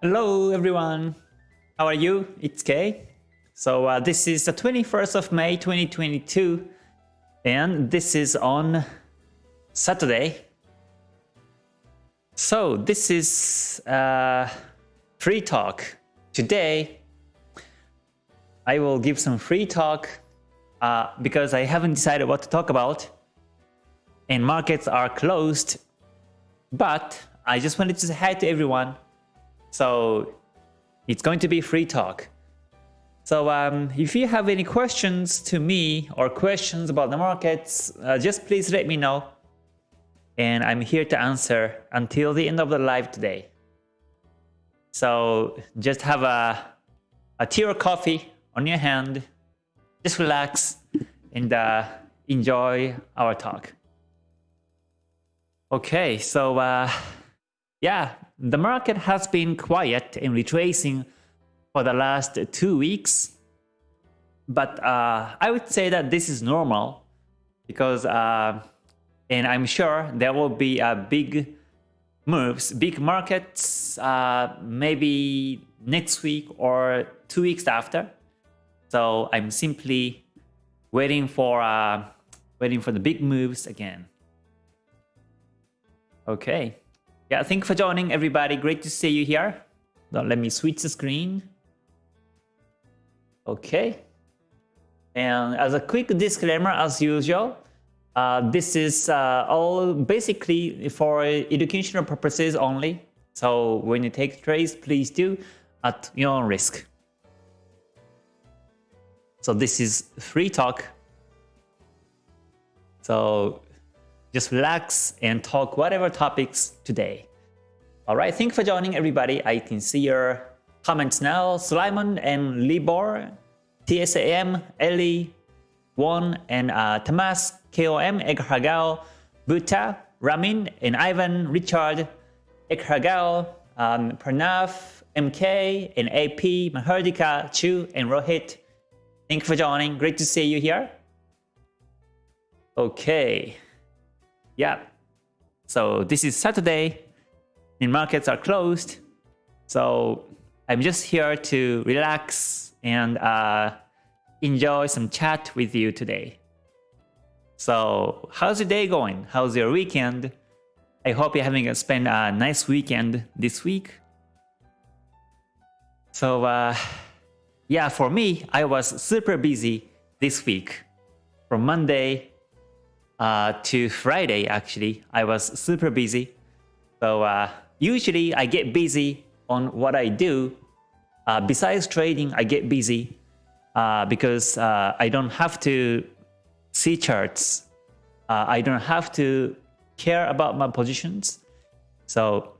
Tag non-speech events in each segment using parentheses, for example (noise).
Hello everyone, how are you? It's Kay. So uh, this is the 21st of May 2022 and this is on Saturday. So this is uh, free talk. Today I will give some free talk uh, because I haven't decided what to talk about and markets are closed but I just wanted to say hi to everyone so it's going to be free talk. So um, if you have any questions to me or questions about the markets, uh, just please let me know. And I'm here to answer until the end of the live today. So just have a, a tea or coffee on your hand, just relax and uh, enjoy our talk. Okay, so uh, yeah, the market has been quiet in retracing for the last two weeks. But uh, I would say that this is normal because, uh, and I'm sure there will be a big moves, big markets, uh, maybe next week or two weeks after. So I'm simply waiting for uh, waiting for the big moves again. Okay. Yeah, thank you for joining everybody. Great to see you here. Now let me switch the screen. Okay. And as a quick disclaimer, as usual, uh, this is uh, all basically for educational purposes only. So when you take trades, please do at your own risk. So this is free talk. So just relax and talk whatever topics today. Alright, thank you for joining everybody. I can see your comments now. Sulaiman and Libor, TSAM, Ellie, Won, and uh, Tamas, KOM, Egrhagao, Buta, Ramin, and Ivan, Richard, Egrhagao, um, Pranav, MK, and AP, Mahardika, Chu, and Rohit. Thank you for joining. Great to see you here. Okay. Yeah. So this is Saturday and markets are closed. So I'm just here to relax and uh, enjoy some chat with you today. So how's your day going? How's your weekend? I hope you're having a spend a nice weekend this week. So uh, yeah, for me, I was super busy this week. From Monday uh, to Friday, actually, I was super busy. So uh, usually I get busy on what I do. Uh, besides trading, I get busy uh, because uh, I don't have to see charts. Uh, I don't have to care about my positions. So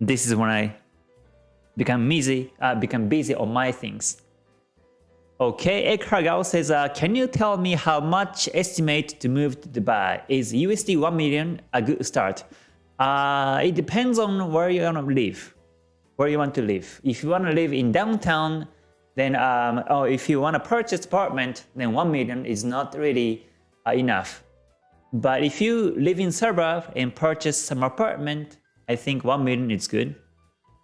this is when I become busy, become busy on my things. Okay, Ekragao says, uh, can you tell me how much estimate to move to Dubai? Is USD 1 million a good start? Uh, it depends on where you want to live, where you want to live. If you want to live in downtown, then, um, or if you want to purchase apartment, then 1 million is not really uh, enough. But if you live in suburb and purchase some apartment, I think 1 million is good.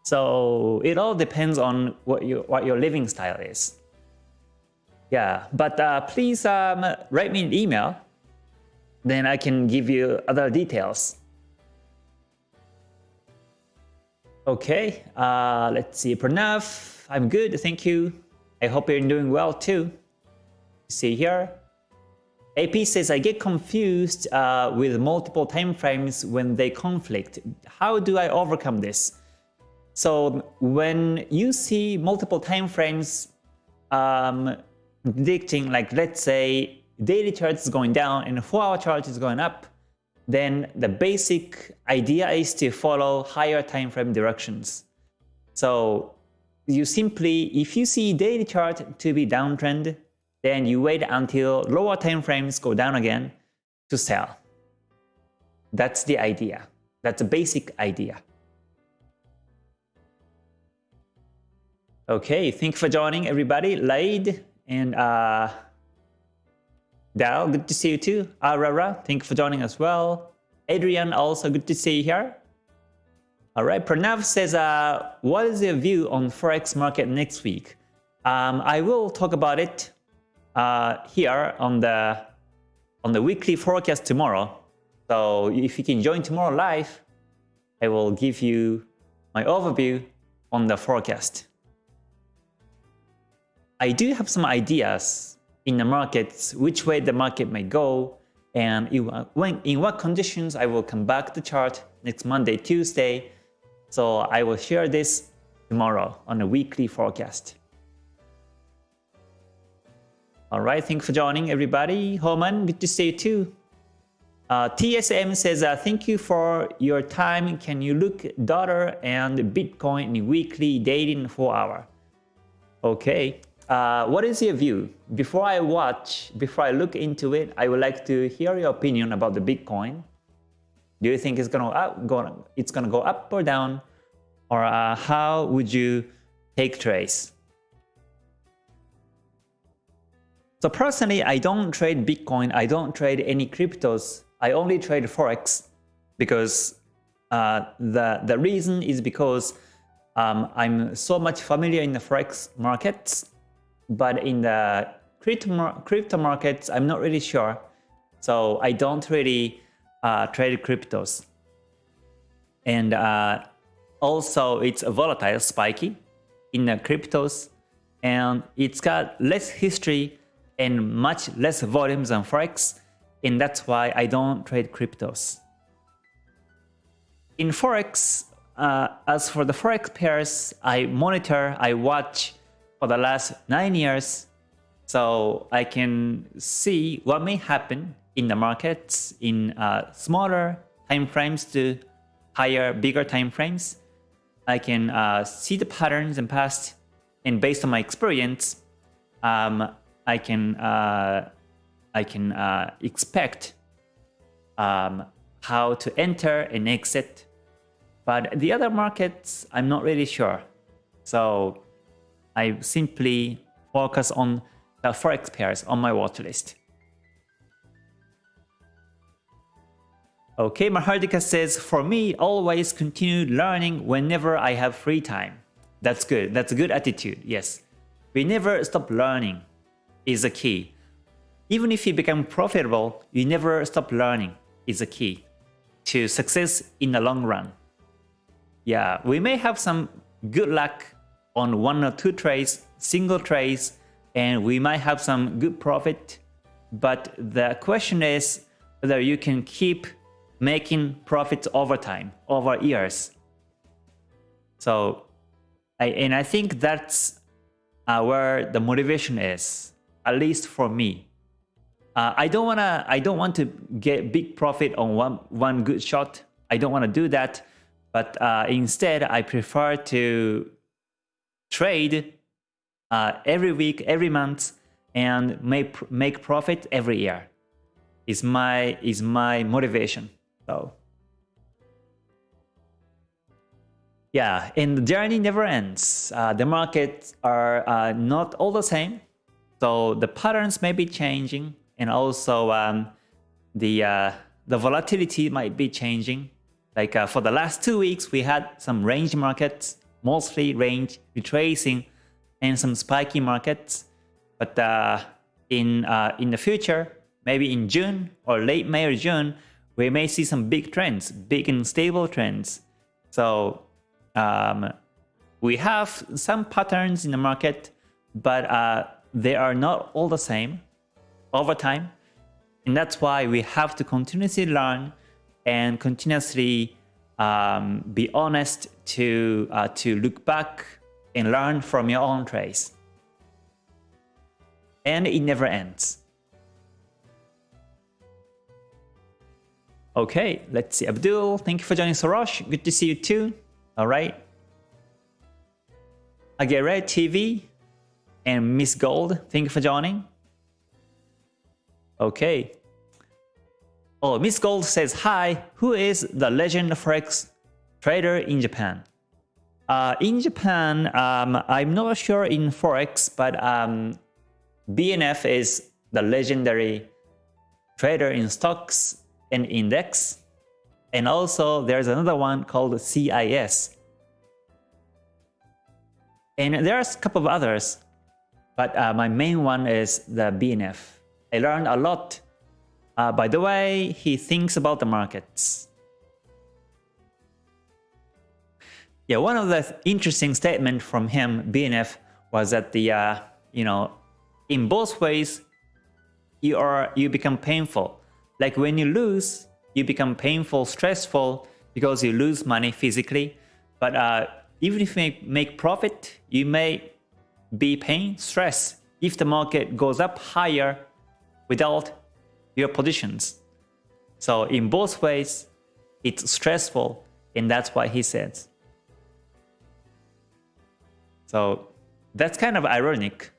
So it all depends on what, you, what your living style is. Yeah, but uh, please um, write me an email. Then I can give you other details. Okay, uh, let's see. Pranav, I'm good, thank you. I hope you're doing well too. See here. AP says, I get confused uh, with multiple time frames when they conflict. How do I overcome this? So when you see multiple time frames um, predicting like let's say daily chart is going down and 4 hour chart is going up, then the basic idea is to follow higher time frame directions. So you simply, if you see daily chart to be downtrend, then you wait until lower time frames go down again to sell. That's the idea. That's the basic idea. Okay, thank you for joining everybody. Laid, and uh, Dal, good to see you too. Arara, thank you for joining as well. Adrian, also good to see you here. All right, Pranav says, uh, what is your view on Forex market next week? Um, I will talk about it uh, here on the on the weekly forecast tomorrow. So if you can join tomorrow live, I will give you my overview on the forecast. I do have some ideas in the markets, which way the market may go, and in what conditions I will come back to chart next Monday, Tuesday. So I will share this tomorrow on a weekly forecast. Alright, thanks for joining everybody. Homan, good to see you too. Uh, TSM says, uh, thank you for your time. Can you look dollar and Bitcoin in weekly, daily, and 4 hour? Okay. Uh, what is your view? Before I watch, before I look into it, I would like to hear your opinion about the Bitcoin. Do you think it's gonna up, go, it's gonna go up or down, or uh, how would you take trades? So personally, I don't trade Bitcoin. I don't trade any cryptos. I only trade forex because uh, the the reason is because um, I'm so much familiar in the forex markets but in the crypto, crypto markets, I'm not really sure. So I don't really uh, trade cryptos. And uh, also it's volatile, spiky in the cryptos. And it's got less history and much less volumes than Forex. And that's why I don't trade cryptos. In Forex, uh, as for the Forex pairs, I monitor, I watch for the last nine years. So I can see what may happen in the markets in uh, smaller time frames to higher, bigger time frames. I can uh, see the patterns in past, and based on my experience, um, I can uh, I can uh, expect um, how to enter and exit. But the other markets, I'm not really sure. So I simply focus on the forex pairs on my watch list. Okay, Mahardika says, for me, always continue learning whenever I have free time. That's good. That's a good attitude. Yes. We never stop learning is the key. Even if you become profitable, you never stop learning is the key to success in the long run. Yeah, we may have some good luck on one or two trades, single trades, and we might have some good profit. But the question is whether you can keep making profits over time, over years. So, I, and I think that's uh, where the motivation is, at least for me. Uh, I don't wanna, I don't want to get big profit on one one good shot. I don't want to do that, but uh, instead I prefer to trade uh, every week, every month, and make make profit every year. Is my is my motivation. So yeah, and the journey never ends. Uh, the markets are uh, not all the same, so the patterns may be changing, and also um, the uh, the volatility might be changing. Like uh, for the last two weeks, we had some range markets mostly range retracing and some spiky markets. But uh, in, uh, in the future, maybe in June or late May or June, we may see some big trends, big and stable trends. So um, we have some patterns in the market, but uh, they are not all the same over time. And that's why we have to continuously learn and continuously um, be honest to, uh, to look back and learn from your own trace. And it never ends. Okay, let's see. Abdul, thank you for joining Sorosh. Good to see you too. All right. Agere TV and Miss Gold, thank you for joining. Okay, Oh, Miss Gold says, Hi, who is the legend Forex trader in Japan? Uh, in Japan, um, I'm not sure in Forex, but um, BNF is the legendary trader in stocks and index. And also there's another one called CIS. And there's a couple of others, but uh, my main one is the BNF. I learned a lot uh, by the way he thinks about the markets. Yeah, one of the interesting statement from him, BNF, was that the uh, you know, in both ways, you are you become painful. Like when you lose, you become painful, stressful because you lose money physically. But uh, even if you make, make profit, you may be pain, stress if the market goes up higher without your positions. So in both ways, it's stressful and that's why he says. So that's kind of ironic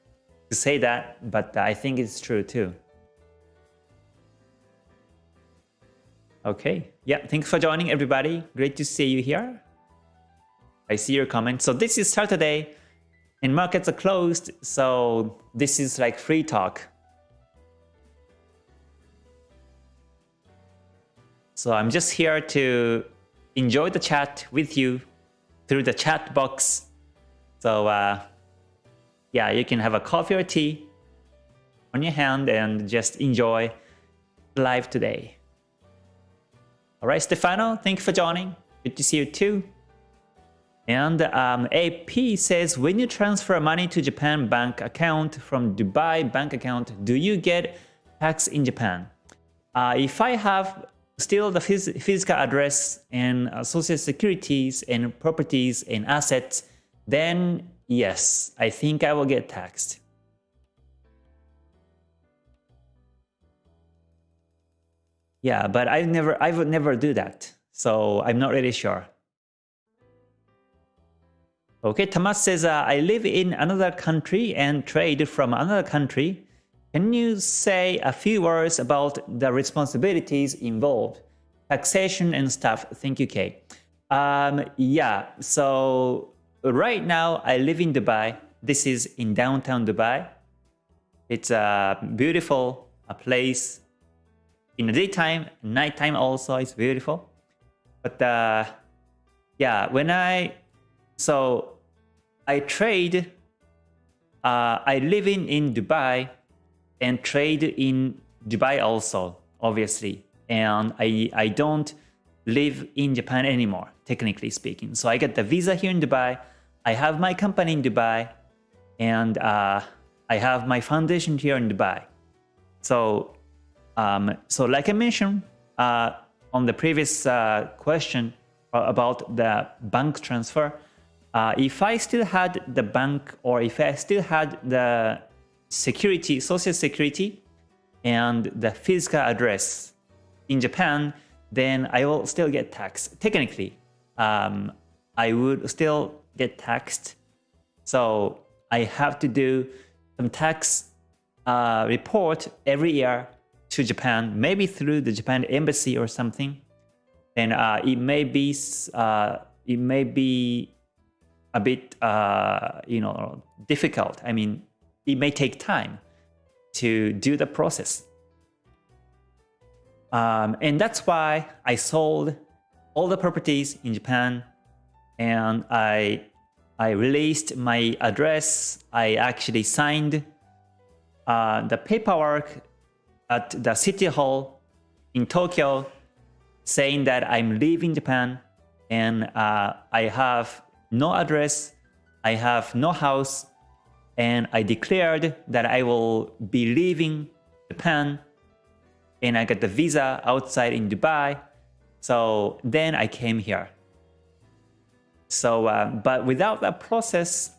to say that, but I think it's true too. Okay, yeah, thanks for joining everybody. Great to see you here. I see your comment. So this is Saturday and markets are closed, so this is like free talk. So I'm just here to enjoy the chat with you through the chat box. So uh, yeah, you can have a coffee or tea on your hand and just enjoy live today. All right, Stefano, thank you for joining. Good to see you too. And um, AP says, when you transfer money to Japan bank account from Dubai bank account, do you get tax in Japan? Uh, if I have still the phys physical address and uh, social securities and properties and assets, then yes, I think I will get taxed. Yeah, but I've never, I would never do that. So I'm not really sure. Okay, Tamas says, uh, I live in another country and trade from another country. Can you say a few words about the responsibilities involved? Taxation and stuff. Thank you, Kay. Um, yeah, so right now I live in Dubai. This is in downtown Dubai. It's a beautiful place. In the daytime, nighttime also is beautiful. But uh, yeah, when I so I trade. Uh, I live in in Dubai and trade in Dubai also, obviously. And I, I don't live in Japan anymore, technically speaking. So I get the visa here in Dubai. I have my company in Dubai. And uh, I have my foundation here in Dubai. So, um, so like I mentioned uh, on the previous uh, question about the bank transfer, uh, if I still had the bank or if I still had the security, social security, and the physical address in Japan, then I will still get taxed. Technically, um, I would still get taxed. So I have to do some tax uh, report every year to Japan, maybe through the Japan embassy or something. And uh, it may be uh, it may be a bit uh, you know difficult. I mean, it may take time to do the process. Um, and that's why I sold all the properties in Japan and I I released my address. I actually signed uh, the paperwork at the city hall in Tokyo saying that I'm leaving Japan and uh, I have no address, I have no house, and I declared that I will be leaving Japan and I got the visa outside in Dubai. So then I came here. So, uh, but without that process,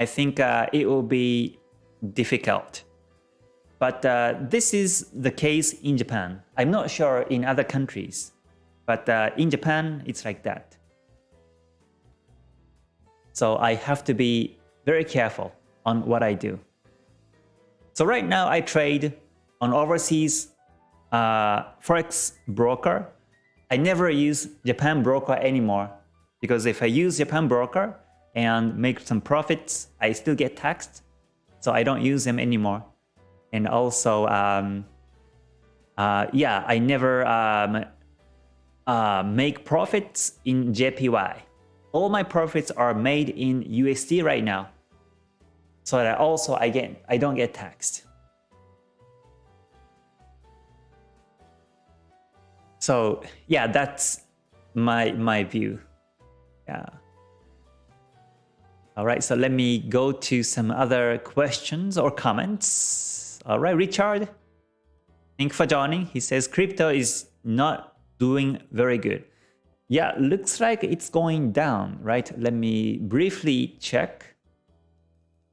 I think uh, it will be difficult. But uh, this is the case in Japan. I'm not sure in other countries, but uh, in Japan, it's like that. So I have to be very careful on what I do. So right now I trade on overseas uh, forex broker. I never use Japan broker anymore because if I use Japan broker and make some profits, I still get taxed. So I don't use them anymore. And also, um, uh, yeah, I never um, uh, make profits in JPY. All my profits are made in USD right now. So that also again, I don't get taxed. So yeah, that's my my view. Yeah. All right, so let me go to some other questions or comments. All right, Richard, thank for joining. He says crypto is not doing very good. Yeah, looks like it's going down, right? Let me briefly check.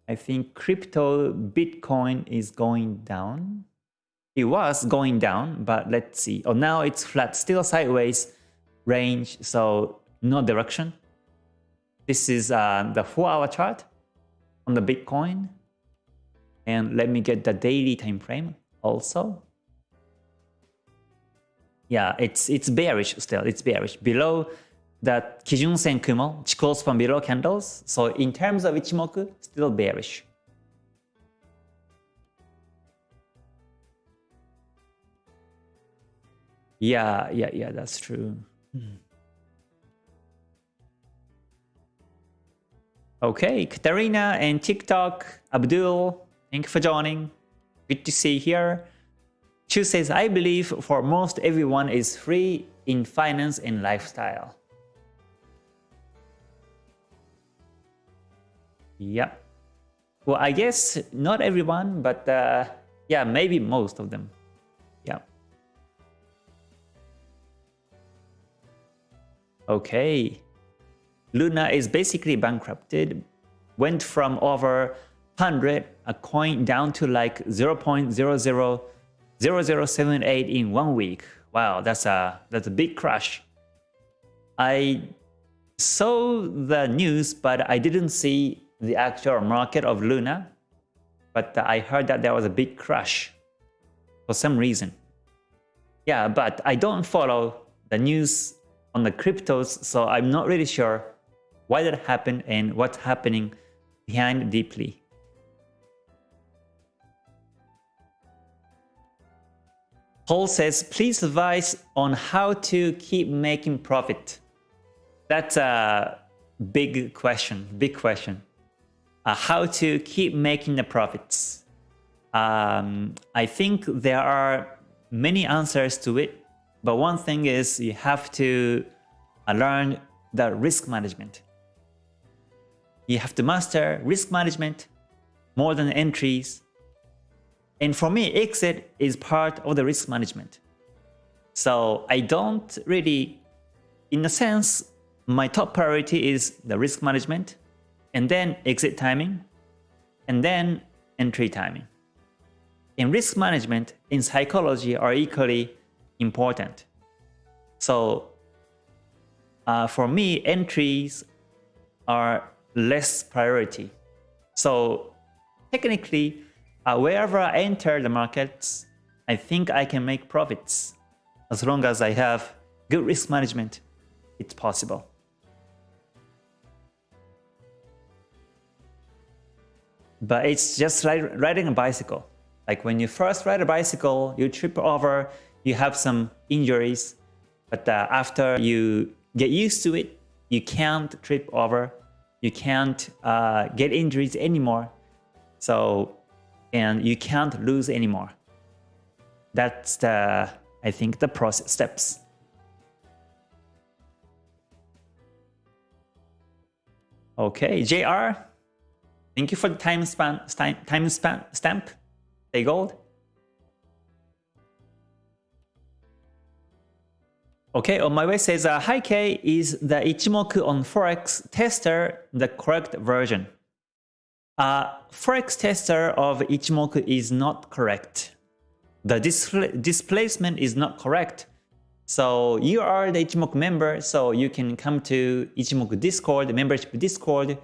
I think crypto Bitcoin is going down. It was going down, but let's see. Oh, now it's flat, still sideways range, so no direction. This is uh, the 4-hour chart on the Bitcoin. And let me get the daily time frame also. Yeah, it's it's bearish still. It's bearish below that Kijun Sen Kumo, Chikou span below candles. So in terms of Ichimoku, still bearish. Yeah, yeah, yeah, that's true. Hmm. Okay, Katarina and TikTok, Abdul, thank you for joining. Good to see you here. Chu says, I believe for most everyone is free in finance and lifestyle. Yeah. Well, I guess not everyone, but uh, yeah, maybe most of them. Yeah. Okay. Luna is basically bankrupted, went from over 100 a coin down to like 0 0.000078 in one week. Wow, that's a that's a big crash. I saw the news, but I didn't see the actual market of Luna. But I heard that there was a big crash for some reason. Yeah, but I don't follow the news on the cryptos, so I'm not really sure why that happened and what's happening behind deeply. Paul says, please advise on how to keep making profit. That's a big question, big question. Uh, how to keep making the profits. Um, I think there are many answers to it, but one thing is you have to uh, learn the risk management. You have to master risk management more than entries. And for me, exit is part of the risk management. So I don't really, in a sense, my top priority is the risk management, and then exit timing, and then entry timing. In risk management, in psychology are equally important. So uh, for me, entries are less priority. So technically, uh, wherever I enter the markets, I think I can make profits. As long as I have good risk management, it's possible. But it's just like riding a bicycle. Like when you first ride a bicycle, you trip over, you have some injuries, but uh, after you get used to it, you can't trip over you can't uh, get injuries anymore. So, and you can't lose anymore. That's the, I think, the process steps. Okay, JR, thank you for the time span, time time span stamp. Stay gold. Okay, on my way says, uh, Hi K, is the Ichimoku on Forex tester the correct version? Uh, Forex tester of Ichimoku is not correct. The displacement is not correct. So you are the Ichimoku member, so you can come to Ichimoku Discord, membership Discord,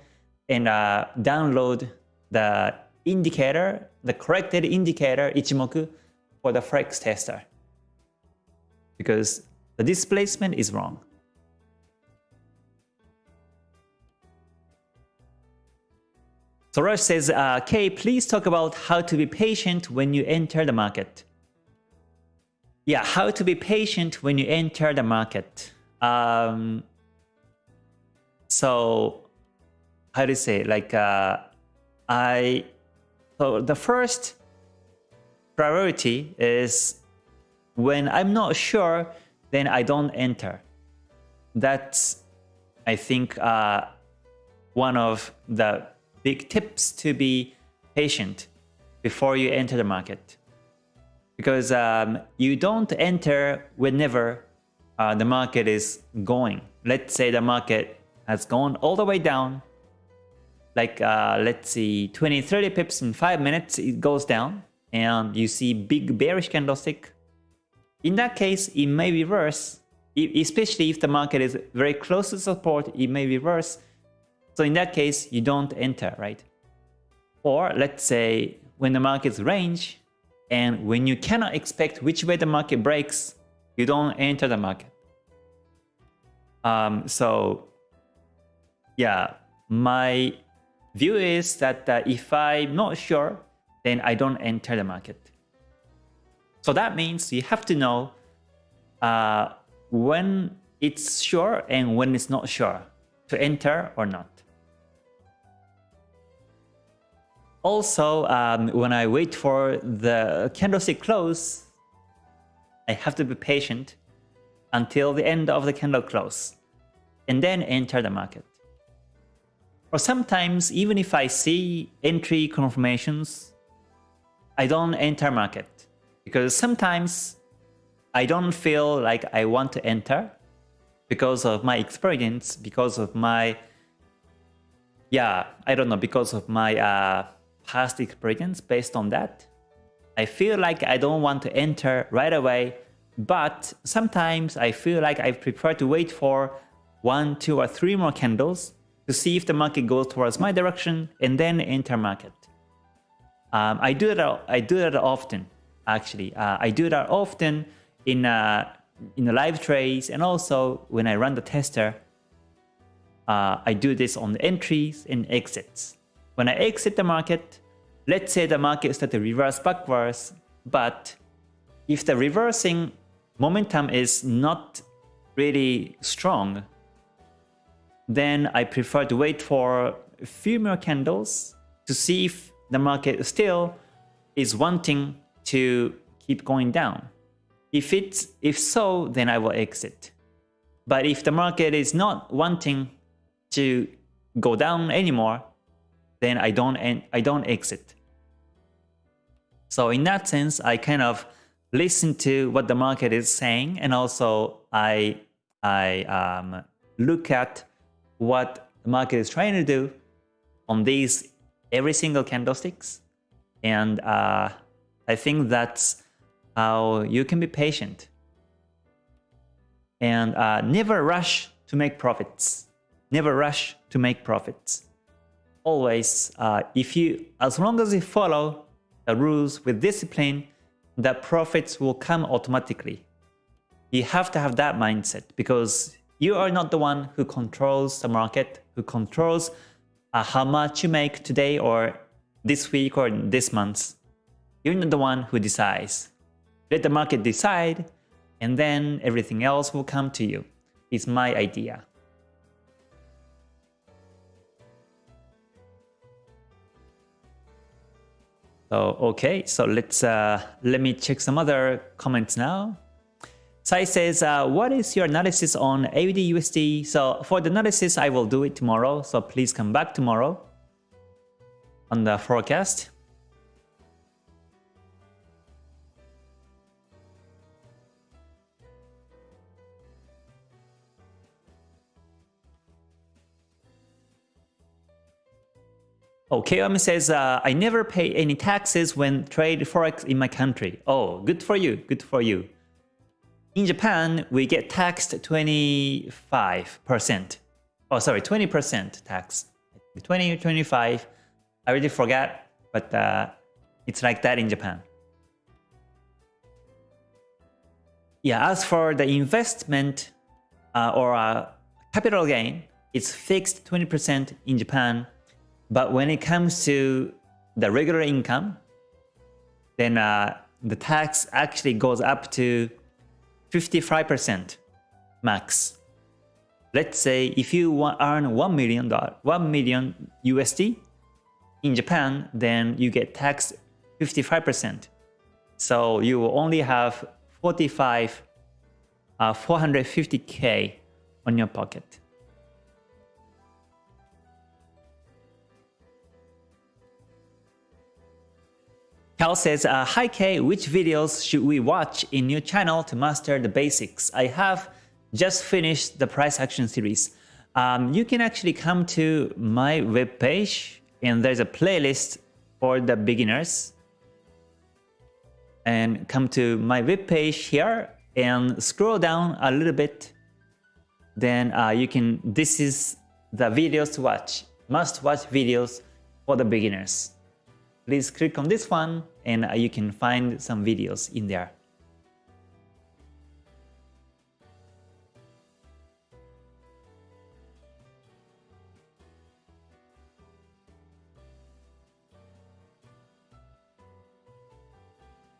and uh, download the indicator, the corrected indicator Ichimoku for the Forex tester. Because the displacement is wrong. Soros says, uh, Kay, please talk about how to be patient when you enter the market. yeah, how to be patient when you enter the market. Um, so how do you say like uh, I so the first priority is when I'm not sure, then I don't enter. That's I think uh, one of the big tips to be patient before you enter the market because um, you don't enter whenever uh, the market is going. Let's say the market has gone all the way down, like uh, let's see 20, 30 pips in 5 minutes, it goes down and you see big bearish candlestick. In that case, it may be reverse, especially if the market is very close to support, it may reverse. So in that case, you don't enter, right? Or let's say when the market's range, and when you cannot expect which way the market breaks, you don't enter the market. Um, so yeah, my view is that uh, if I'm not sure, then I don't enter the market. So that means you have to know uh, when it's sure and when it's not sure to enter or not. Also, um, when I wait for the candlestick close, I have to be patient until the end of the candle close and then enter the market. Or sometimes, even if I see entry confirmations, I don't enter market because sometimes I don't feel like I want to enter because of my experience, because of my, yeah, I don't know, because of my uh, past experience based on that. I feel like I don't want to enter right away, but sometimes I feel like I prefer to wait for one, two, or three more candles to see if the market goes towards my direction and then enter market. Um, I do that. I do that often. Actually, uh, I do that often in uh, in the live trades and also when I run the tester. Uh, I do this on the entries and exits. When I exit the market, let's say the market started to reverse backwards, but if the reversing momentum is not really strong, then I prefer to wait for a few more candles to see if the market still is wanting to keep going down. If it's if so, then I will exit. But if the market is not wanting to go down anymore, then I don't I don't exit. So in that sense, I kind of listen to what the market is saying, and also I I um, look at what the market is trying to do on these every single candlesticks, and uh, I think that's how you can be patient and uh, never rush to make profits. Never rush to make profits always, uh, if you, as long as you follow the rules with discipline, the profits will come automatically. You have to have that mindset because you are not the one who controls the market, who controls uh, how much you make today or this week or this month. You're not the one who decides. Let the market decide and then everything else will come to you. It's my idea. So okay, so let's uh, let me check some other comments now. Sai says, uh, what is your analysis on AUD USD? So for the analysis, I will do it tomorrow. So please come back tomorrow on the forecast. Oh, KOM says, uh, I never pay any taxes when trade Forex in my country. Oh, good for you, good for you. In Japan, we get taxed 25%. Oh, sorry, 20% tax. 20 or 25. I already forgot, but uh, it's like that in Japan. Yeah, as for the investment uh, or uh, capital gain, it's fixed 20% in Japan but when it comes to the regular income, then uh, the tax actually goes up to 55% max. Let's say if you earn 1 million, 1 million USD in Japan, then you get taxed 55%. So you will only have 45, uh, 450k on your pocket. Cal says, uh, Hi Kay, which videos should we watch in your channel to master the basics? I have just finished the price action series. Um, you can actually come to my webpage and there's a playlist for the beginners. And come to my webpage here and scroll down a little bit. Then uh, you can, this is the videos to watch, must watch videos for the beginners please click on this one and uh, you can find some videos in there.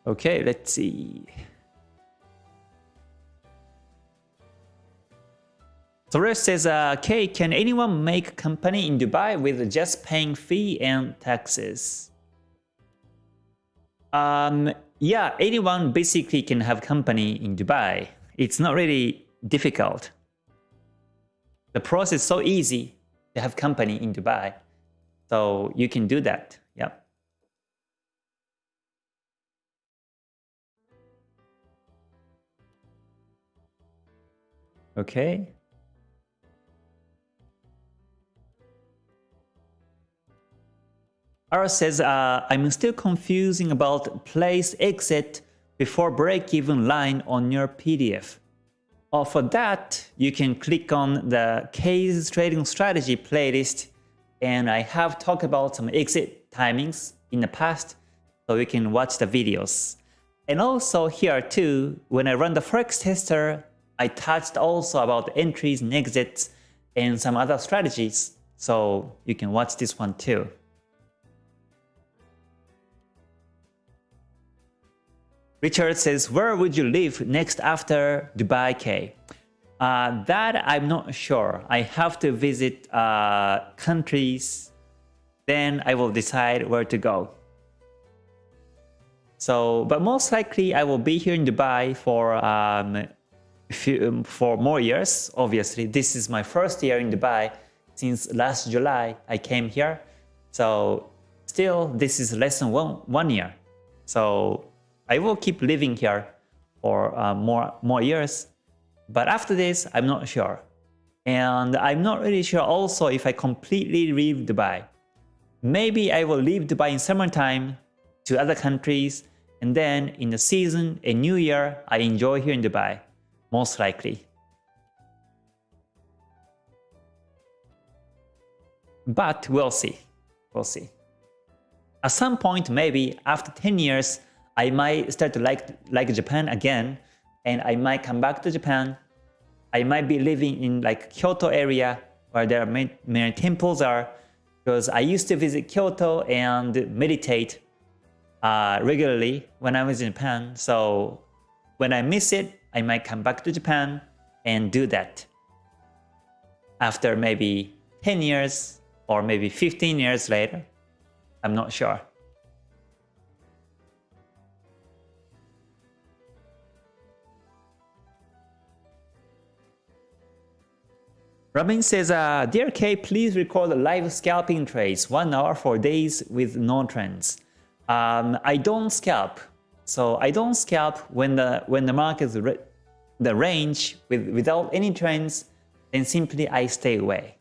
Okay, let's see. Torres says, uh, can anyone make a company in Dubai with just paying fee and taxes? Um, yeah, anyone basically can have company in Dubai. It's not really difficult. The process is so easy to have company in Dubai. So you can do that. Yep. Okay. Ara says, uh, I'm still confusing about place exit before break-even line on your PDF. Uh, for that, you can click on the Kay's Trading Strategy playlist and I have talked about some exit timings in the past so you can watch the videos. And also here too, when I run the Forex tester, I touched also about entries and exits and some other strategies. So you can watch this one too. Richard says, where would you live next after Dubai K? Uh, that I'm not sure. I have to visit uh, countries, then I will decide where to go. So, but most likely I will be here in Dubai for um, few, um, for more years. Obviously, this is my first year in Dubai since last July. I came here, so still this is less than one one year. So I will keep living here for uh, more, more years. But after this, I'm not sure. And I'm not really sure also if I completely leave Dubai. Maybe I will leave Dubai in summertime to other countries and then in the season a new year I enjoy here in Dubai, most likely. But we'll see. We'll see. At some point, maybe after 10 years, I might start to like, like Japan again, and I might come back to Japan. I might be living in like Kyoto area where there are many, many temples are, because I used to visit Kyoto and meditate uh, regularly when I was in Japan. So when I miss it, I might come back to Japan and do that. After maybe 10 years or maybe 15 years later, I'm not sure. Robin says, uh, Dear K, please record live scalping trades, one hour for days with no trends. Um, I don't scalp. So I don't scalp when the when the market is the range with without any trends, then simply I stay away.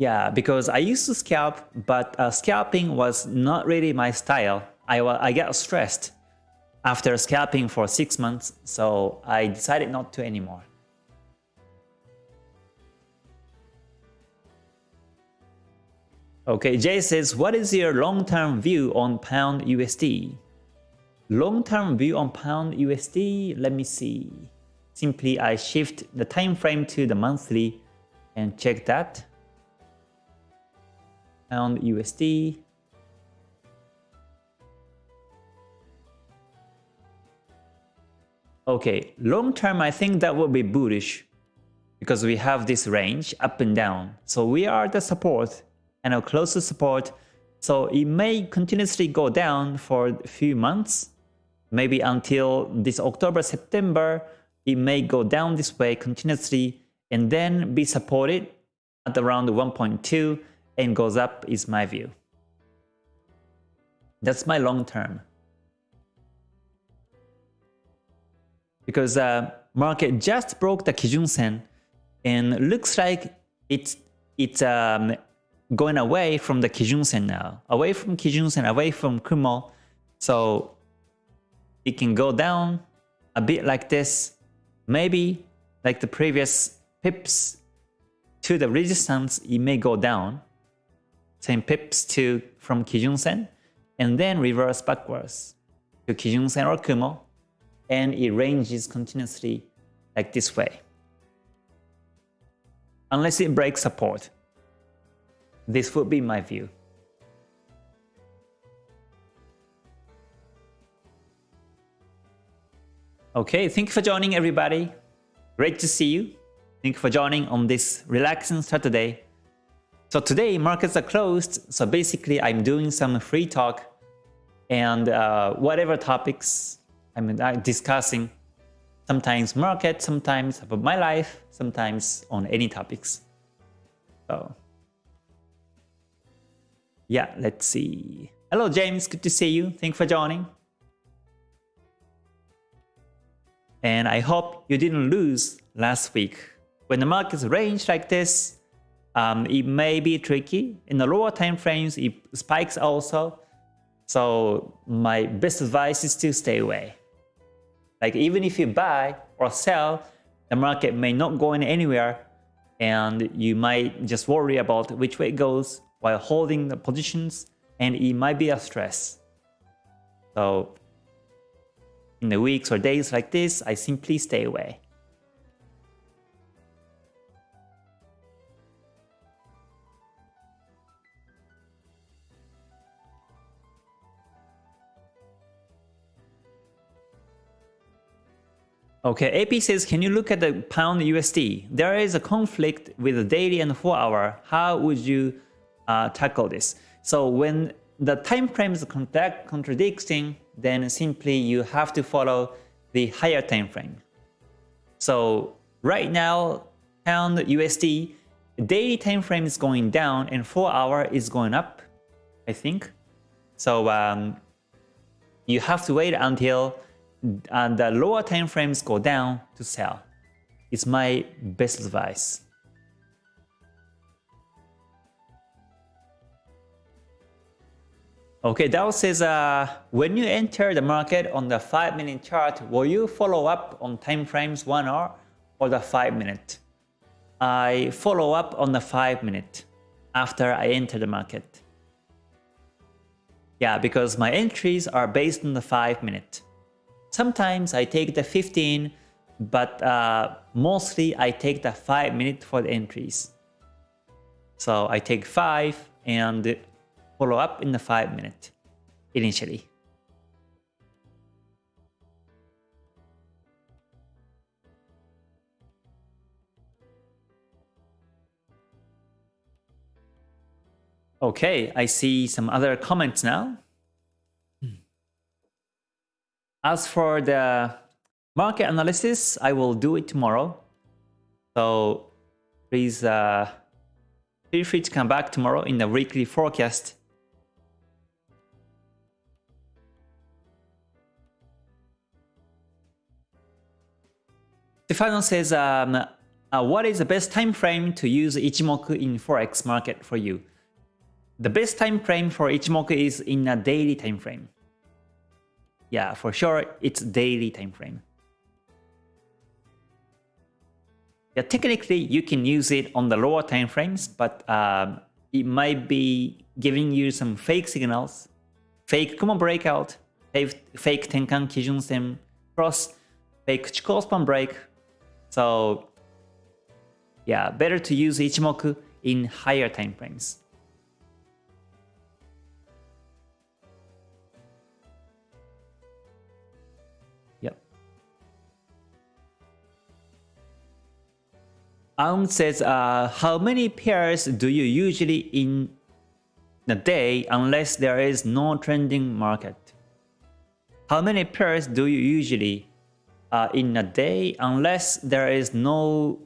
Yeah, because I used to scalp, but uh, scalping was not really my style. I, I get stressed after scalping for 6 months, so I decided not to anymore. Okay, Jay says, what is your long-term view on pound USD? Long-term view on pound USD, let me see. Simply I shift the time frame to the monthly and check that. Pound USD. Okay, long term, I think that will be bullish because we have this range up and down. So we are the support and a close to support. So it may continuously go down for a few months, maybe until this October, September, it may go down this way continuously and then be supported at around 1.2 and goes up is my view. That's my long term. Because uh, market just broke the Kijun Sen and looks like it's it's um, going away from the Kijun Sen now, away from Kijun Sen, away from Kumo. So it can go down a bit like this, maybe like the previous pips to the resistance, it may go down, 10 pips to from Kijun Sen, and then reverse backwards to Kijun Sen or Kumo, and it ranges continuously like this way. Unless it breaks support. This would be my view. Okay, thank you for joining everybody. Great to see you. Thank you for joining on this relaxing Saturday. So today markets are closed, so basically I'm doing some free talk and uh, whatever topics I'm discussing, sometimes market, sometimes about my life, sometimes on any topics. So yeah, let's see. Hello James, good to see you. Thanks for joining. And I hope you didn't lose last week. When the markets range like this, um, it may be tricky. In the lower time frames, it spikes also. So my best advice is to stay away. Like even if you buy or sell, the market may not go in anywhere and you might just worry about which way it goes while holding the positions and it might be a stress. So in the weeks or days like this, I simply stay away. Okay, AP says, can you look at the pound USD? There is a conflict with the daily and 4 hour. How would you uh, tackle this? So when the time frame is contradicting, then simply you have to follow the higher time frame. So right now, pound USD, daily time frame is going down and 4 hour is going up, I think. So um, you have to wait until uh, the lower time frames go down to sell. It's my best advice. Okay, Dow says, uh, when you enter the market on the 5 minute chart, will you follow up on time frames 1 hour or the 5 minute? I follow up on the 5 minute after I enter the market. Yeah, because my entries are based on the 5 minute. Sometimes I take the 15, but uh, mostly I take the 5 minutes for the entries. So I take 5 and follow up in the 5 minutes initially. Okay, I see some other comments now. As for the market analysis, I will do it tomorrow. So please uh, feel free to come back tomorrow in the weekly forecast Stefano says, um, uh, what is the best time frame to use Ichimoku in Forex market for you? The best time frame for Ichimoku is in a daily time frame. Yeah, for sure, it's daily time frame. Yeah, technically, you can use it on the lower time frames, but um, it might be giving you some fake signals, fake Kumo breakout, fake, fake Tenkan Kijun Sen cross, fake Chikou span break, so yeah, better to use Ichimoku in higher time frames. Aung says, uh, how many pairs do you usually in a day unless there is no trending market? How many pairs do you usually uh, in a day unless there is no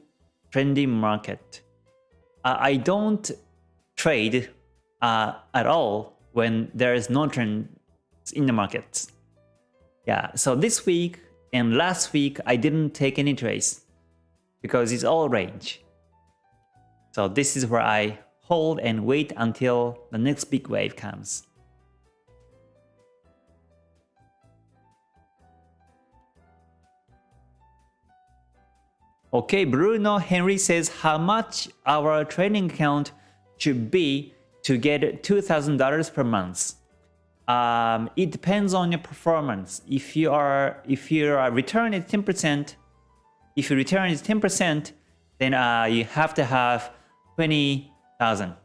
trending market? Uh, I don't trade uh, at all when there is no trend in the markets. Yeah, so this week and last week I didn't take any trades because it's all range. So this is where I hold and wait until the next big wave comes. Okay, Bruno Henry says how much our trading account should be to get $2,000 per month. Um, it depends on your performance. If you are if you are returning 10%, if your return is 10%, then uh, you have to have 20,000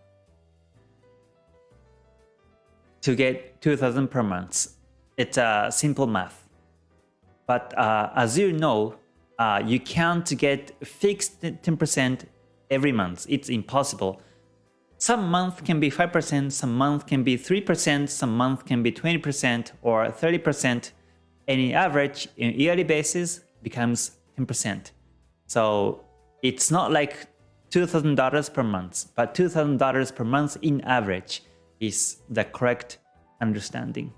to get 2,000 per month. It's a uh, simple math. But uh, as you know, uh, you can't get fixed 10% every month. It's impossible. Some month can be 5%, some month can be 3%, some month can be 20% or 30%. Any average in yearly basis becomes 10%. So it's not like $2,000 per month, but $2,000 per month in average is the correct understanding.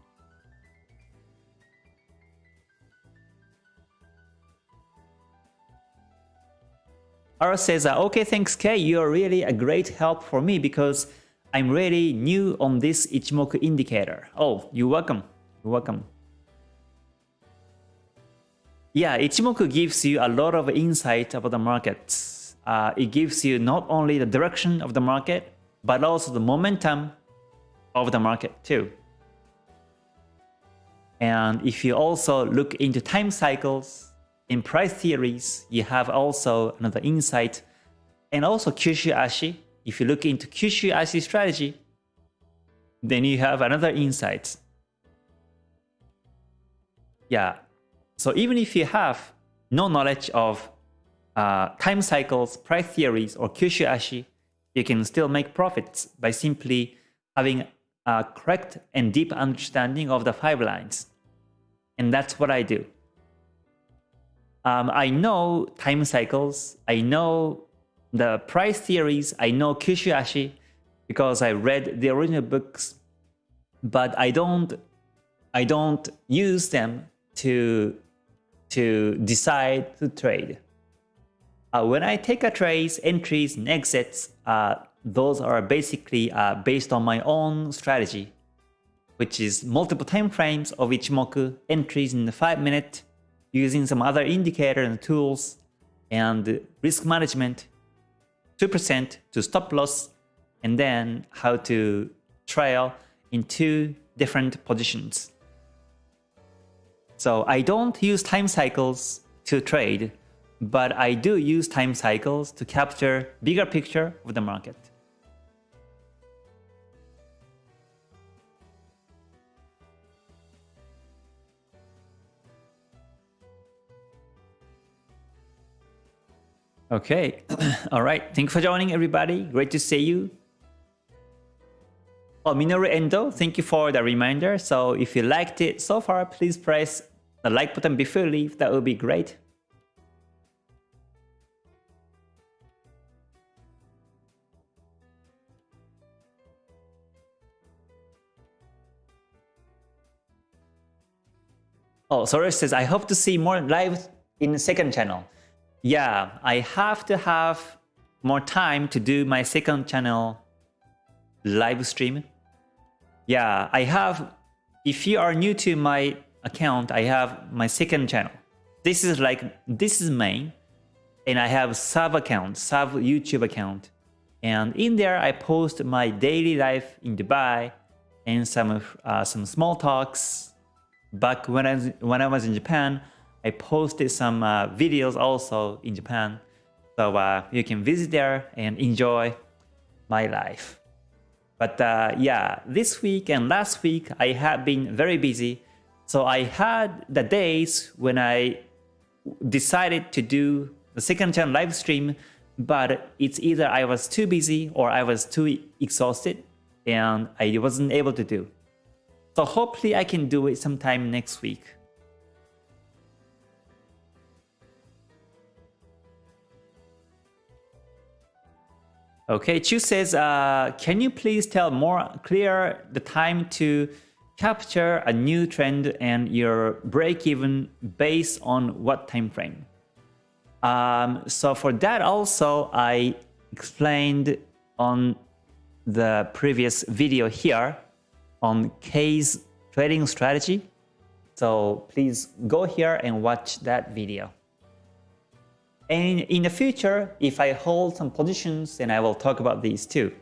Ara says, okay, thanks Kay, you're really a great help for me because I'm really new on this Ichimoku indicator. Oh, you're welcome. You're welcome. Yeah, Ichimoku gives you a lot of insight about the markets. Uh, it gives you not only the direction of the market, but also the momentum of the market too. And if you also look into time cycles, in price theories, you have also another insight. And also Kyushu Ashi, if you look into Kyushu Ashi strategy, then you have another insight. Yeah, so even if you have no knowledge of uh, time cycles, price theories, or Kyushu Ashi, you can still make profits by simply having a correct and deep understanding of the five lines. And that's what I do. Um, I know time cycles, I know the price theories, I know Kyushu Ashi because I read the original books, but I don't I don't use them to to decide to trade. Uh, when I take a trades, entries, and exits, uh, those are basically uh, based on my own strategy, which is multiple time frames of Ichimoku, entries in the 5 minute, using some other indicator and tools, and risk management, 2% to stop loss, and then how to trail in two different positions. So I don't use time cycles to trade, but I do use time cycles to capture bigger picture of the market. Okay, (clears throat) all right. Thank you for joining everybody. Great to see you. Oh, Minoru Endo, thank you for the reminder. So if you liked it so far, please press the like button before you leave, that would be great. Oh, Soros says, I hope to see more live in the second channel. Yeah, I have to have more time to do my second channel live stream. Yeah, I have, if you are new to my account, I have my second channel. This is like, this is main. And I have sub account, sub YouTube account. And in there, I post my daily life in Dubai and some uh, some small talks. Back when I, when I was in Japan, I posted some uh, videos also in Japan. So uh, you can visit there and enjoy my life. But uh, yeah, this week and last week, I have been very busy so I had the days when I decided to do the second channel live stream, but it's either I was too busy or I was too exhausted and I wasn't able to do. So hopefully I can do it sometime next week. Okay, Chu says, uh, can you please tell more clear the time to capture a new trend and your break even based on what time frame? Um, so for that also, I explained on the previous video here on Kay's trading strategy. So please go here and watch that video. And in the future, if I hold some positions, then I will talk about these too.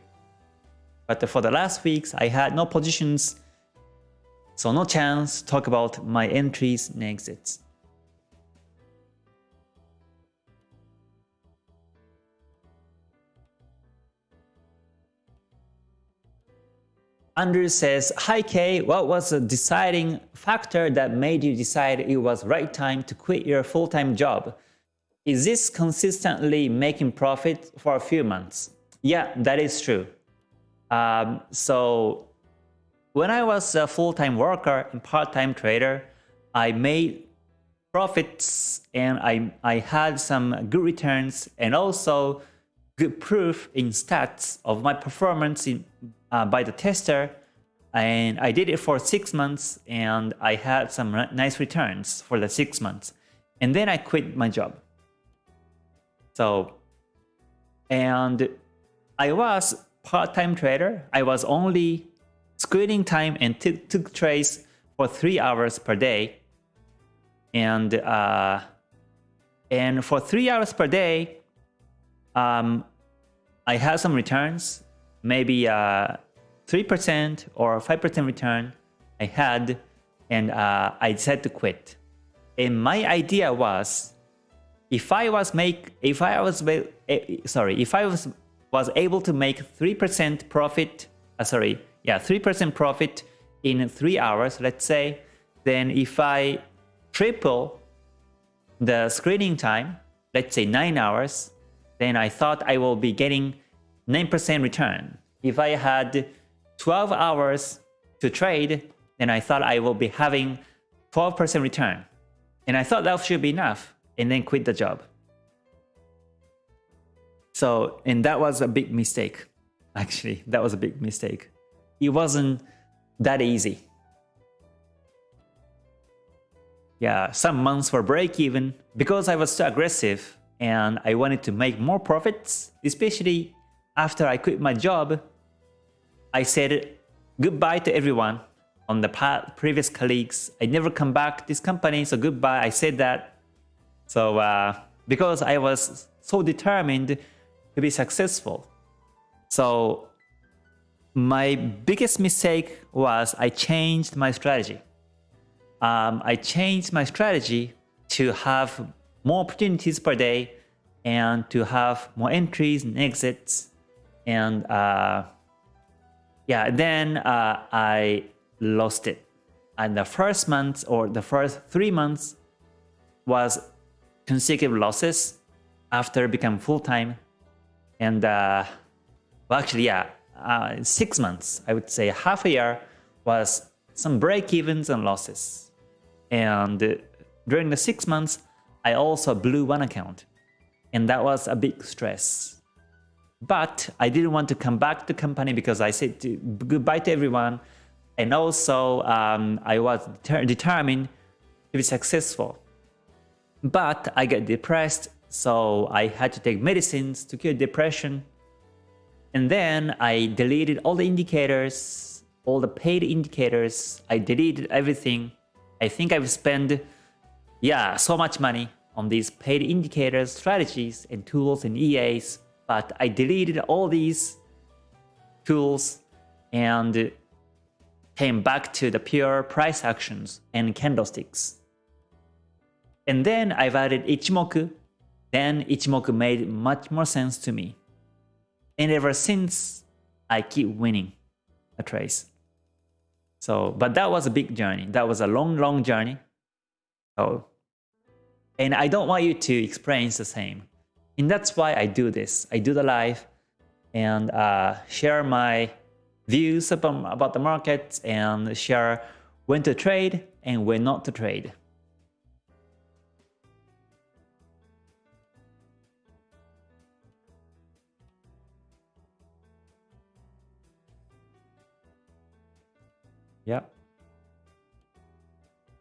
But for the last weeks, I had no positions, so no chance talk about my entries and exits. Andrew says, Hi Kay, what was the deciding factor that made you decide it was right time to quit your full-time job? Is this consistently making profit for a few months? Yeah, that is true. Um, so when I was a full-time worker and part-time trader, I made profits and I, I had some good returns and also good proof in stats of my performance in, uh, by the tester and I did it for six months and I had some nice returns for the six months and then I quit my job. So, and I was part-time trader. I was only screening time and took trades for three hours per day. And uh, and for three hours per day, um, I had some returns, maybe 3% uh, or 5% return I had, and uh, I decided to quit. And my idea was, if I was make, if I was, eh, sorry, if I was was able to make 3% profit, uh, sorry, yeah, 3% profit in three hours, let's say, then if I triple the screening time, let's say nine hours, then I thought I will be getting 9% return. If I had 12 hours to trade, then I thought I will be having 12% return. And I thought that should be enough, and then quit the job. So, and that was a big mistake. (laughs) Actually, that was a big mistake. It wasn't that easy. Yeah, some months were break even because I was too aggressive and I wanted to make more profits, especially after I quit my job. I said goodbye to everyone on the previous colleagues. I never come back this company, so goodbye. I said that. So uh, because I was so determined to be successful. So my biggest mistake was I changed my strategy. Um, I changed my strategy to have more opportunities per day and to have more entries and exits. And uh, yeah, then uh, I lost it. And the first month or the first three months was consecutive losses after becoming full-time. And uh, well, actually, yeah, uh, six months, I would say half a year was some break-evens and losses. And during the six months, I also blew one account. And that was a big stress. But I didn't want to come back to company because I said to, goodbye to everyone. And also, um, I was determined to be successful. But I got depressed, so I had to take medicines to cure depression. And then I deleted all the indicators, all the paid indicators. I deleted everything. I think I've spent, yeah, so much money on these paid indicators, strategies, and tools and EAs. But I deleted all these tools and came back to the pure price actions and candlesticks. And then I've added Ichimoku. Then Ichimoku made much more sense to me. And ever since, I keep winning a trace. So, but that was a big journey. That was a long, long journey. So, and I don't want you to experience the same. And that's why I do this. I do the live and uh, share my views about, about the markets and share when to trade and when not to trade. Yep.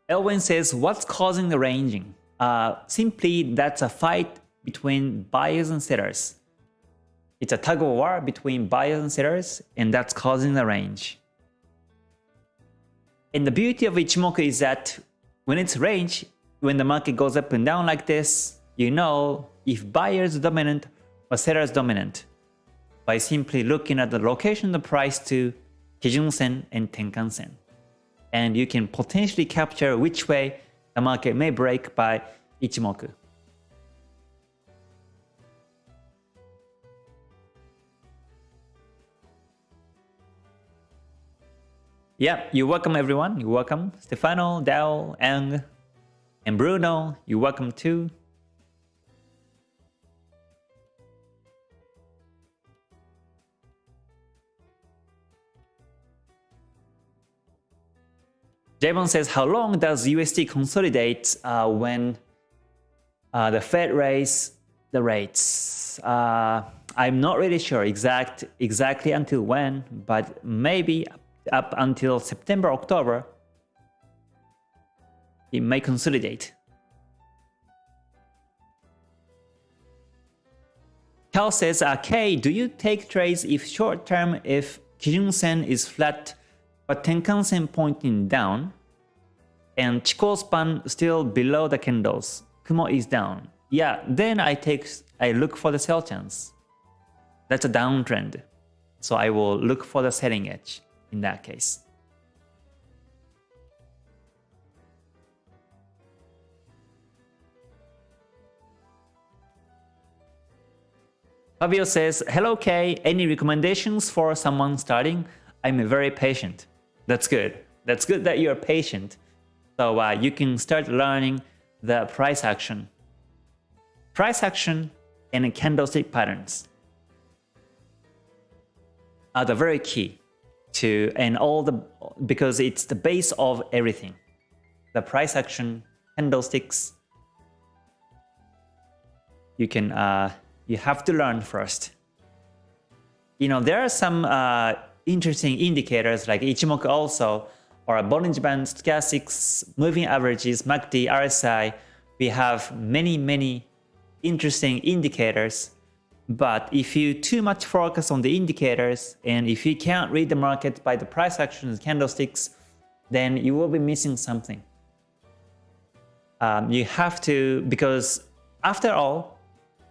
Elwin says, what's causing the ranging? Uh, simply, that's a fight between buyers and sellers. It's a tug of war between buyers and sellers, and that's causing the range. And the beauty of Ichimoku is that when it's range, when the market goes up and down like this, you know if buyers dominant or sellers dominant by simply looking at the location of the price to Kijun Sen and Tenkan Sen. And you can potentially capture which way the market may break by Ichimoku. Yeah, you're welcome everyone. You're welcome. Stefano, Dao, Ang, and Bruno, you're welcome too. Javon says, how long does USD consolidate uh, when uh, the Fed raise the rates? Uh, I'm not really sure exact exactly until when, but maybe up until September, October, it may consolidate. Cal says, okay, do you take trades if short term if Kijun Sen is flat but Tenkan-sen pointing down, and Chikou span still below the candles. Kumo is down. Yeah, then I take I look for the sell chance. That's a downtrend. So I will look for the selling edge in that case. Fabio says, Hello Kay, any recommendations for someone starting? I'm very patient. That's good. That's good that you're patient. So uh, you can start learning the price action. Price action and candlestick patterns are the very key to and all the because it's the base of everything. The price action, candlesticks. You can uh, you have to learn first. You know there are some uh, interesting indicators like Ichimoku also, or Bollinger Band, Stochastics, Moving Averages, MACD, RSI. We have many, many interesting indicators. But if you too much focus on the indicators, and if you can't read the market by the price actions candlesticks, then you will be missing something. Um, you have to, because after all,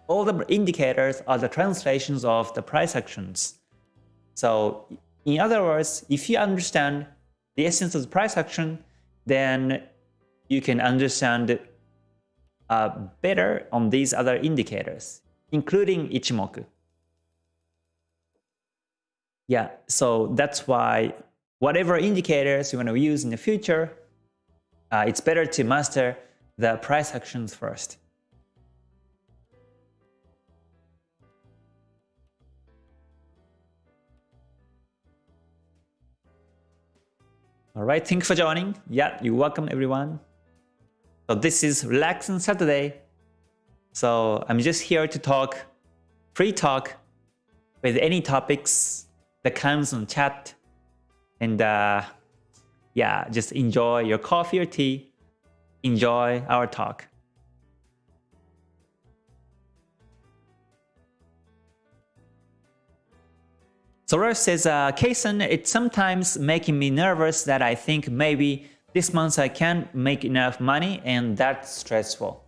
all the indicators are the translations of the price actions. So in other words, if you understand the essence of the price action, then you can understand uh, better on these other indicators, including Ichimoku. Yeah, so that's why whatever indicators you want to use in the future, uh, it's better to master the price actions first. All right, thanks for joining. Yeah, you're welcome everyone. So this is Relaxing Saturday. So I'm just here to talk, free talk with any topics that comes on chat. And uh, yeah, just enjoy your coffee or tea. Enjoy our talk. Solar says, uh, Kason, it's sometimes making me nervous that I think maybe this month I can't make enough money and that's stressful.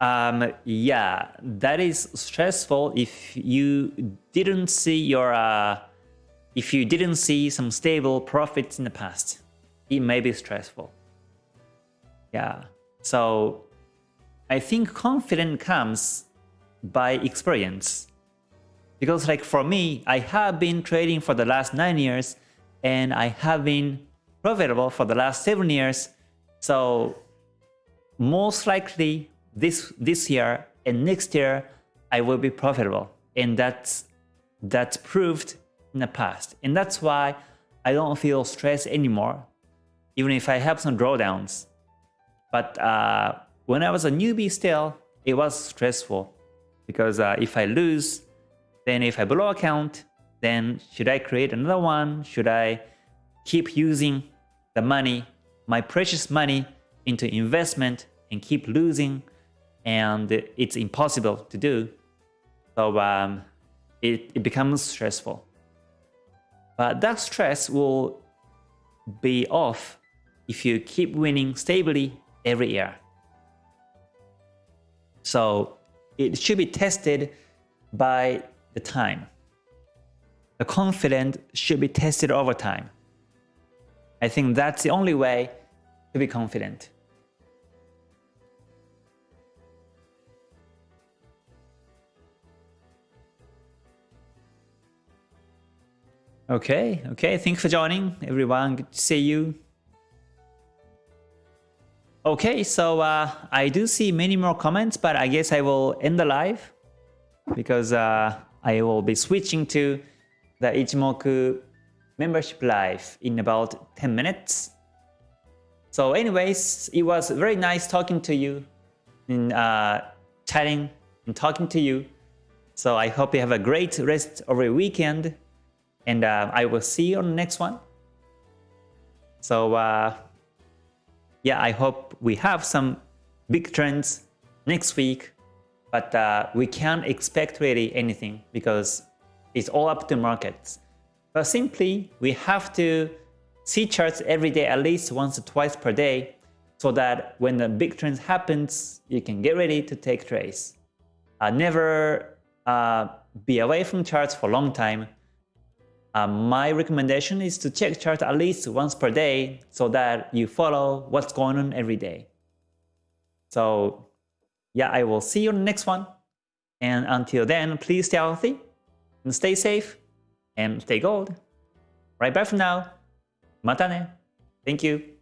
Um, yeah, that is stressful if you didn't see your, uh, if you didn't see some stable profits in the past, it may be stressful. Yeah, so I think confidence comes by experience. Because like for me, I have been trading for the last 9 years and I have been profitable for the last 7 years. So most likely this, this year and next year, I will be profitable. And that's that's proved in the past. And that's why I don't feel stressed anymore, even if I have some drawdowns. But uh, when I was a newbie still, it was stressful because uh, if I lose, then if I blow account, then should I create another one? Should I keep using the money, my precious money into investment and keep losing? And it's impossible to do. So um, it, it becomes stressful. But that stress will be off if you keep winning stably every year. So it should be tested by the time. The confidence should be tested over time. I think that's the only way to be confident. Okay, okay, thanks for joining everyone, good to see you. Okay, so uh, I do see many more comments, but I guess I will end the live because uh, I will be switching to the Ichimoku membership live in about 10 minutes. So anyways, it was very nice talking to you, and uh, chatting and talking to you. So I hope you have a great rest of your weekend and uh, I will see you on the next one. So uh, yeah, I hope we have some big trends next week, but uh, we can't expect really anything because it's all up to markets. But simply, we have to see charts every day, at least once or twice per day, so that when the big trend happens, you can get ready to take trades. Uh, never uh, be away from charts for a long time uh, my recommendation is to check chart at least once per day so that you follow what's going on every day. So yeah, I will see you on the next one. And until then, please stay healthy and stay safe and stay gold. Right bye for now. Mata ne. Thank you.